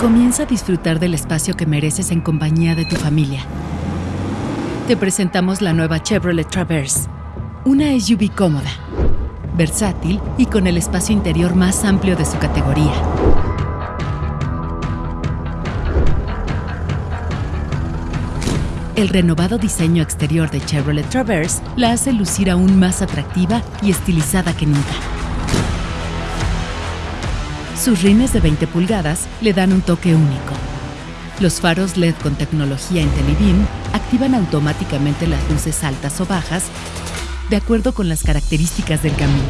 Comienza a disfrutar del espacio que mereces en compañía de tu familia. Te presentamos la nueva Chevrolet Traverse, una SUV cómoda, versátil y con el espacio interior más amplio de su categoría. El renovado diseño exterior de Chevrolet Traverse la hace lucir aún más atractiva y estilizada que nunca. Sus rines de 20 pulgadas le dan un toque único. Los faros LED con tecnología IntelliBeam activan automáticamente las luces altas o bajas de acuerdo con las características del camino.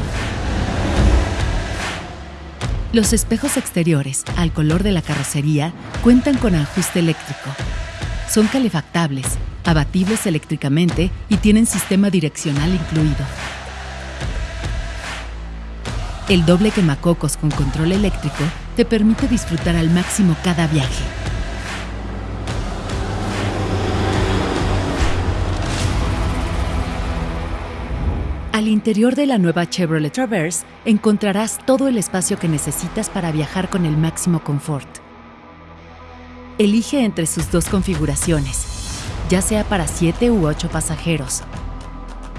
Los espejos exteriores, al color de la carrocería, cuentan con ajuste eléctrico. Son calefactables, abatibles eléctricamente y tienen sistema direccional incluido. El doble quemacocos con control eléctrico te permite disfrutar al máximo cada viaje. Al interior de la nueva Chevrolet Traverse encontrarás todo el espacio que necesitas para viajar con el máximo confort. Elige entre sus dos configuraciones, ya sea para 7 u 8 pasajeros.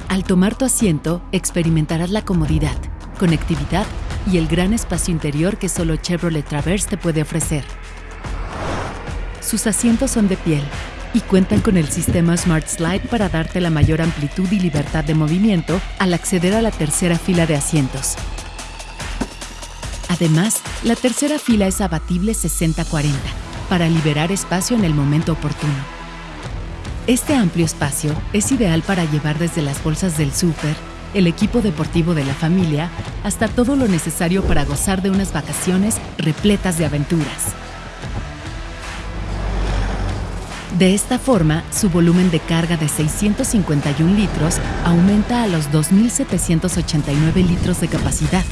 Al tomar tu asiento, experimentarás la comodidad conectividad y el gran espacio interior que solo Chevrolet Traverse te puede ofrecer. Sus asientos son de piel y cuentan con el sistema Smart Slide para darte la mayor amplitud y libertad de movimiento al acceder a la tercera fila de asientos. Además, la tercera fila es abatible 60-40 para liberar espacio en el momento oportuno. Este amplio espacio es ideal para llevar desde las bolsas del súper, el equipo deportivo de la familia, hasta todo lo necesario para gozar de unas vacaciones repletas de aventuras. De esta forma, su volumen de carga de 651 litros aumenta a los 2.789 litros de capacidad.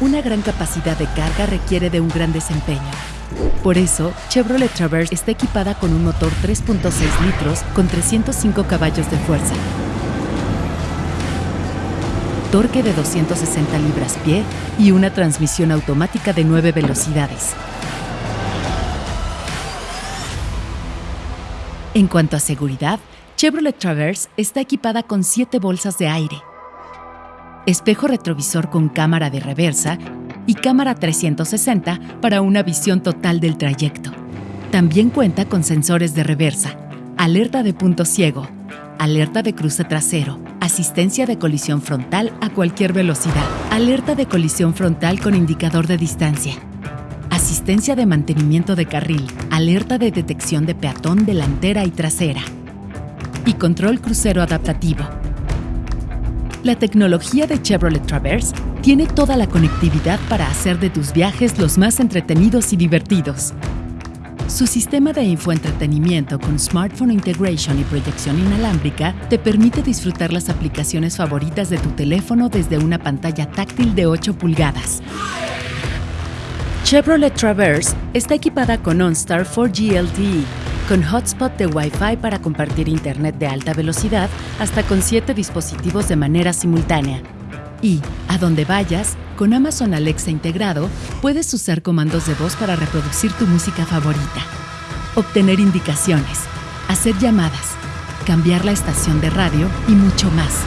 Una gran capacidad de carga requiere de un gran desempeño, por eso, Chevrolet Traverse está equipada con un motor 3.6 litros con 305 caballos de fuerza, torque de 260 libras-pie y una transmisión automática de 9 velocidades. En cuanto a seguridad, Chevrolet Traverse está equipada con 7 bolsas de aire, espejo retrovisor con cámara de reversa y cámara 360 para una visión total del trayecto. También cuenta con sensores de reversa, alerta de punto ciego, alerta de cruce trasero, asistencia de colisión frontal a cualquier velocidad, alerta de colisión frontal con indicador de distancia, asistencia de mantenimiento de carril, alerta de detección de peatón delantera y trasera y control crucero adaptativo. La tecnología de Chevrolet Traverse tiene toda la conectividad para hacer de tus viajes los más entretenidos y divertidos. Su sistema de infoentretenimiento con Smartphone Integration y proyección inalámbrica te permite disfrutar las aplicaciones favoritas de tu teléfono desde una pantalla táctil de 8 pulgadas. Chevrolet Traverse está equipada con OnStar 4G LTE, con hotspot de Wi-Fi para compartir internet de alta velocidad hasta con 7 dispositivos de manera simultánea y, a donde vayas, con Amazon Alexa integrado, puedes usar comandos de voz para reproducir tu música favorita, obtener indicaciones, hacer llamadas, cambiar la estación de radio y mucho más.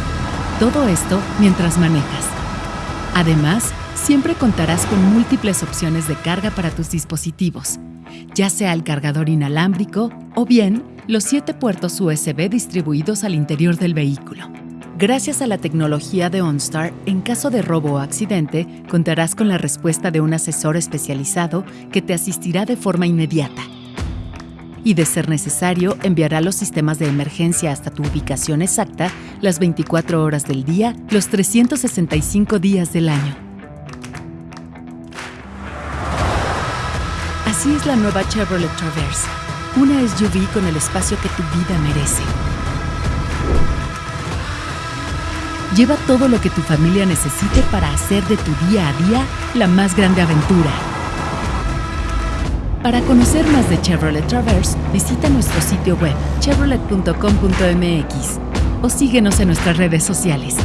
Todo esto mientras manejas. Además, siempre contarás con múltiples opciones de carga para tus dispositivos, ya sea el cargador inalámbrico o bien los siete puertos USB distribuidos al interior del vehículo. Gracias a la tecnología de OnStar, en caso de robo o accidente, contarás con la respuesta de un asesor especializado que te asistirá de forma inmediata. Y de ser necesario, enviará los sistemas de emergencia hasta tu ubicación exacta las 24 horas del día, los 365 días del año. Así es la nueva Chevrolet Traverse, una SUV con el espacio que tu vida merece. Lleva todo lo que tu familia necesite para hacer de tu día a día la más grande aventura. Para conocer más de Chevrolet Traverse, visita nuestro sitio web chevrolet.com.mx o síguenos en nuestras redes sociales.